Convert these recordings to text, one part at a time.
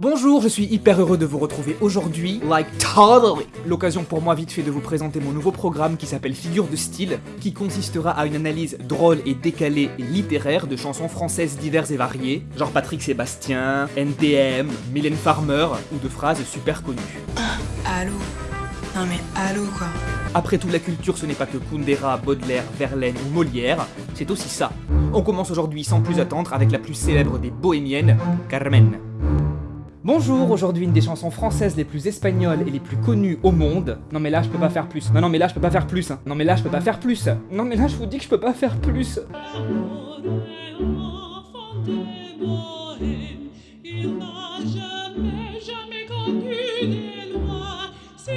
Bonjour, je suis hyper heureux de vous retrouver aujourd'hui, like totally L'occasion pour moi vite fait de vous présenter mon nouveau programme qui s'appelle Figure de style, qui consistera à une analyse drôle et décalée et littéraire de chansons françaises diverses et variées, genre Patrick Sébastien, NTM, Mylène Farmer, ou de phrases super connues. Allô? Non mais allô quoi Après tout, la culture ce n'est pas que Kundera, Baudelaire, Verlaine ou Molière, c'est aussi ça. On commence aujourd'hui sans plus attendre avec la plus célèbre des bohémiennes, Carmen. Bonjour, aujourd'hui une des chansons françaises les plus espagnoles et les plus connues au monde. Non mais là je peux pas faire plus. Non non mais là je peux pas faire plus. Non mais là je peux pas faire plus. Non mais là je vous dis que je peux pas faire plus. Si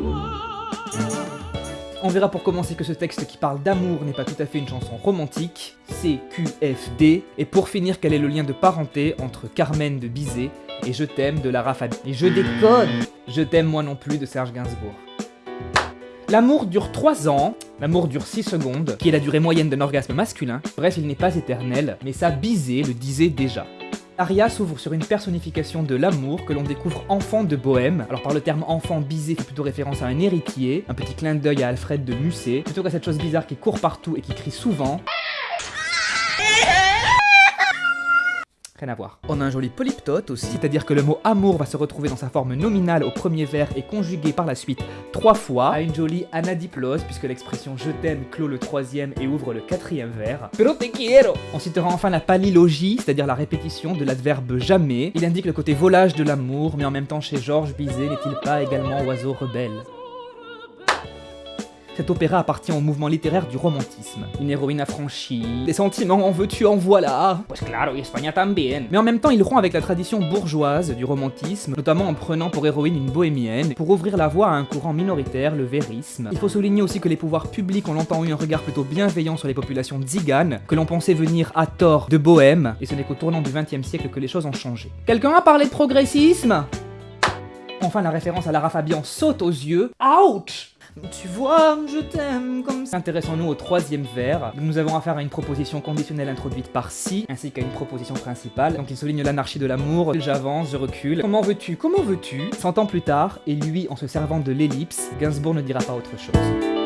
toi. On verra pour commencer que ce texte qui parle d'amour n'est pas tout à fait une chanson romantique, c'est QFD, et pour finir quel est le lien de parenté entre Carmen de Bizet et Je t'aime de Lara Fabian. Et je déconne Je t'aime moi non plus de Serge Gainsbourg. L'amour dure 3 ans, l'amour dure 6 secondes, qui est la durée moyenne d'un orgasme masculin. Bref, il n'est pas éternel, mais ça Bizet le disait déjà. Aria s'ouvre sur une personnification de l'amour que l'on découvre enfant de Bohème. Alors par le terme enfant, Bizet fait plutôt référence à un héritier, un petit clin d'œil à Alfred de Musset, plutôt qu'à cette chose bizarre qui court partout et qui crie souvent. Rien à voir. On a un joli polyptote aussi, c'est-à-dire que le mot amour va se retrouver dans sa forme nominale au premier vers et conjugué par la suite trois fois à une jolie anadiplose, puisque l'expression je t'aime clôt le troisième et ouvre le quatrième vers. Pero te quiero On citera enfin la palilogie, c'est-à-dire la répétition de l'adverbe jamais. Il indique le côté volage de l'amour, mais en même temps chez Georges Bizet n'est-il pas également oiseau rebelle? Cet opéra appartient au mouvement littéraire du romantisme. Une héroïne affranchie, des sentiments en veux-tu en voilà. Pues claro, y España también. Mais en même temps, il rompt avec la tradition bourgeoise du romantisme, notamment en prenant pour héroïne une bohémienne, pour ouvrir la voie à un courant minoritaire, le vérisme. Il faut souligner aussi que les pouvoirs publics ont longtemps eu un regard plutôt bienveillant sur les populations tziganes, que l'on pensait venir à tort de Bohème, et ce n'est qu'au tournant du XXe siècle que les choses ont changé. Quelqu'un a parlé de progressisme? Enfin, la référence à Lara Fabian saute aux yeux. Ouch tu vois, je t'aime comme ça. Intéressons-nous au troisième vers. Nous avons affaire à une proposition conditionnelle introduite par si, ainsi qu'à une proposition principale. Donc il souligne l'anarchie de l'amour. J'avance, je recule. Comment veux-tu Comment veux-tu? Cent ans plus tard, et lui en se servant de l'ellipse, Gainsbourg ne dira pas autre chose.